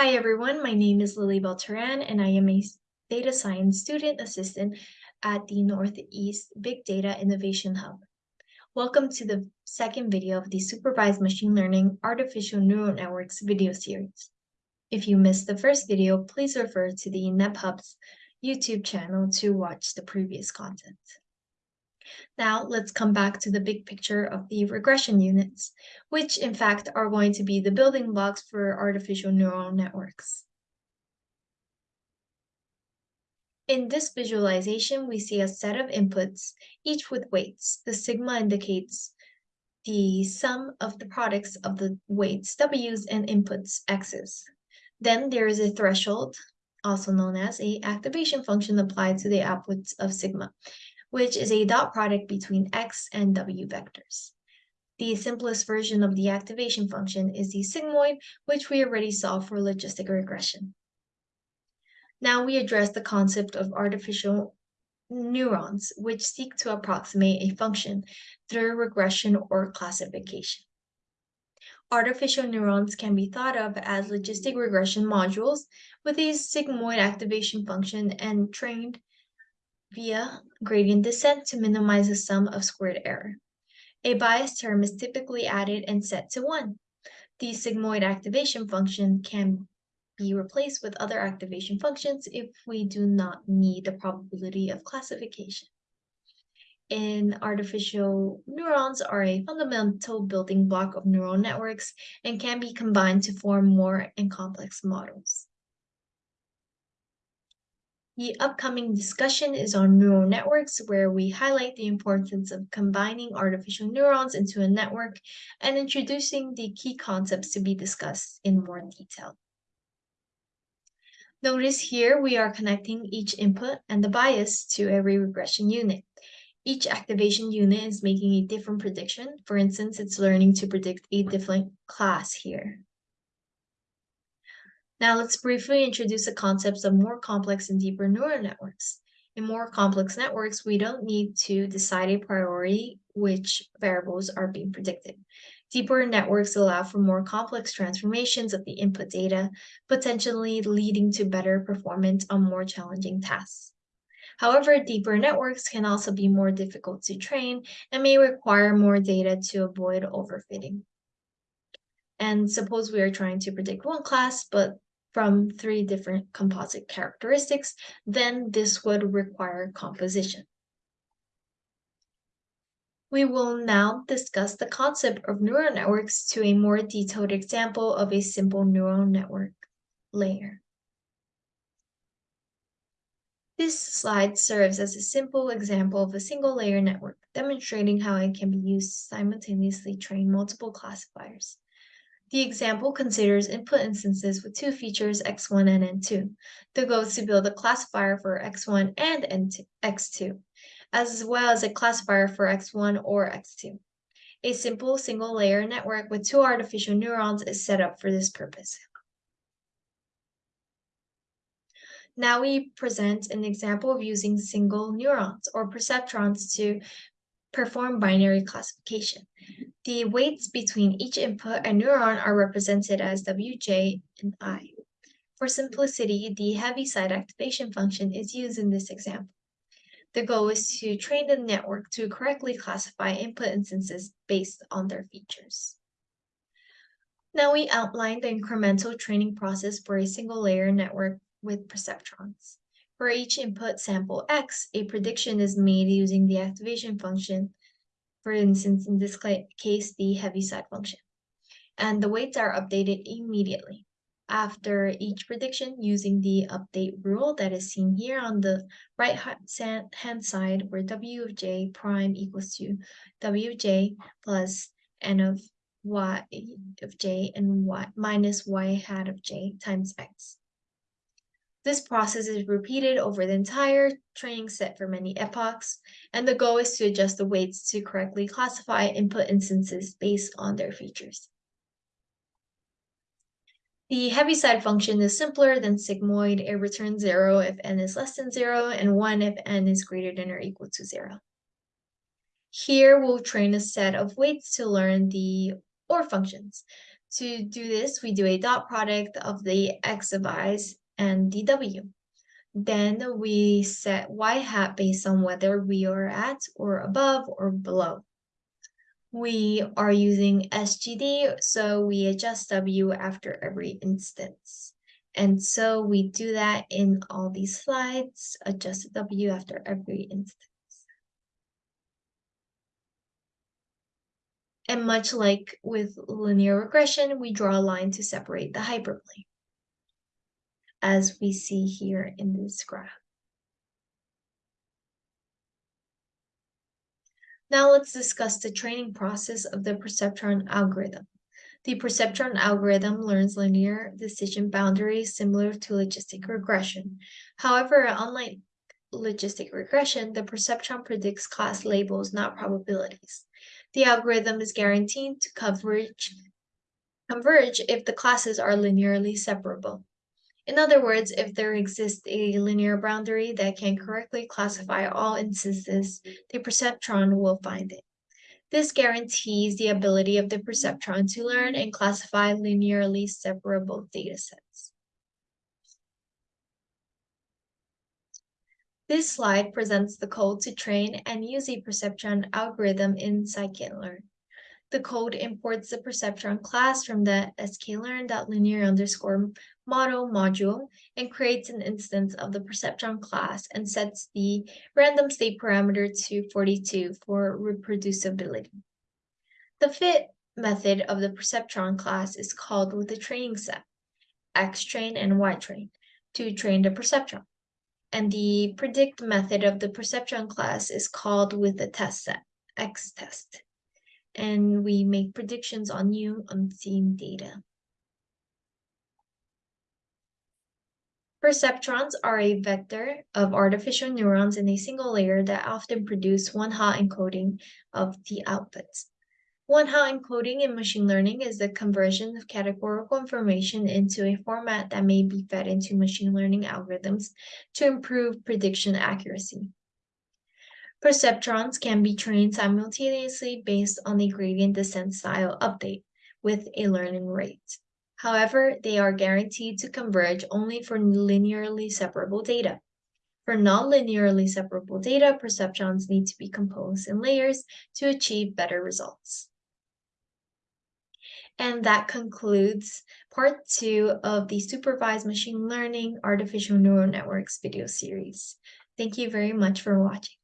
Hi everyone, my name is Lily Beltran and I am a data science student assistant at the Northeast Big Data Innovation Hub. Welcome to the second video of the Supervised Machine Learning Artificial Neural Networks video series. If you missed the first video, please refer to the NepHub's YouTube channel to watch the previous content. Now let's come back to the big picture of the regression units, which in fact are going to be the building blocks for artificial neural networks. In this visualization, we see a set of inputs, each with weights. The sigma indicates the sum of the products of the weights w's and inputs x's. Then there is a threshold, also known as a activation function applied to the outputs of sigma which is a dot product between x and w vectors. The simplest version of the activation function is the sigmoid, which we already saw for logistic regression. Now we address the concept of artificial neurons, which seek to approximate a function through regression or classification. Artificial neurons can be thought of as logistic regression modules with a sigmoid activation function and trained via gradient descent to minimize the sum of squared error. A bias term is typically added and set to 1. The sigmoid activation function can be replaced with other activation functions if we do not need the probability of classification. In artificial neurons are a fundamental building block of neural networks and can be combined to form more and complex models. The upcoming discussion is on neural networks, where we highlight the importance of combining artificial neurons into a network and introducing the key concepts to be discussed in more detail. Notice here we are connecting each input and the bias to every regression unit. Each activation unit is making a different prediction. For instance, it's learning to predict a different class here. Now let's briefly introduce the concepts of more complex and deeper neural networks. In more complex networks, we don't need to decide a priori which variables are being predicted. Deeper networks allow for more complex transformations of the input data, potentially leading to better performance on more challenging tasks. However, deeper networks can also be more difficult to train and may require more data to avoid overfitting. And suppose we are trying to predict one class, but from three different composite characteristics, then this would require composition. We will now discuss the concept of neural networks to a more detailed example of a simple neural network layer. This slide serves as a simple example of a single layer network, demonstrating how it can be used to simultaneously train multiple classifiers. The example considers input instances with two features x1 and n2. The goal is to build a classifier for x1 and n2, x2, as well as a classifier for x1 or x2. A simple single-layer network with two artificial neurons is set up for this purpose. Now we present an example of using single neurons or perceptrons to perform binary classification. The weights between each input and neuron are represented as wj and i. For simplicity, the Heaviside activation function is used in this example. The goal is to train the network to correctly classify input instances based on their features. Now we outline the incremental training process for a single layer network with perceptrons. For each input sample X, a prediction is made using the activation function for instance, in this case, the Heaviside function. And the weights are updated immediately after each prediction using the update rule that is seen here on the right hand side where w of j prime equals to wj plus n of y of j and y minus y hat of j times x. This process is repeated over the entire training set for many epochs, and the goal is to adjust the weights to correctly classify input instances based on their features. The Heaviside function is simpler than sigmoid. It returns 0 if n is less than 0 and 1 if n is greater than or equal to 0. Here we'll train a set of weights to learn the OR functions. To do this, we do a dot product of the x of i's and dw. Then we set y hat based on whether we are at or above or below. We are using SGD, so we adjust W after every instance. And so we do that in all these slides, adjust W after every instance. And much like with linear regression, we draw a line to separate the hyperplane as we see here in this graph. Now let's discuss the training process of the perceptron algorithm. The perceptron algorithm learns linear decision boundaries similar to logistic regression. However, unlike logistic regression, the perceptron predicts class labels, not probabilities. The algorithm is guaranteed to coverage, converge if the classes are linearly separable. In other words, if there exists a linear boundary that can correctly classify all instances, the perceptron will find it. This guarantees the ability of the perceptron to learn and classify linearly separable datasets. This slide presents the code to train and use a perceptron algorithm in scikit-learn. The code imports the perceptron class from the sklearn.linear underscore model module and creates an instance of the perceptron class and sets the random state parameter to 42 for reproducibility. The fit method of the perceptron class is called with the training set, xtrain and ytrain, to train the perceptron. And the predict method of the perceptron class is called with the test set, xtest and we make predictions on new unseen data. Perceptrons are a vector of artificial neurons in a single layer that often produce one-hot encoding of the outputs. One-hot encoding in machine learning is the conversion of categorical information into a format that may be fed into machine learning algorithms to improve prediction accuracy. Perceptrons can be trained simultaneously based on the gradient descent style update with a learning rate. However, they are guaranteed to converge only for linearly separable data. For non-linearly separable data, perceptrons need to be composed in layers to achieve better results. And that concludes part two of the Supervised Machine Learning Artificial Neural Networks video series. Thank you very much for watching.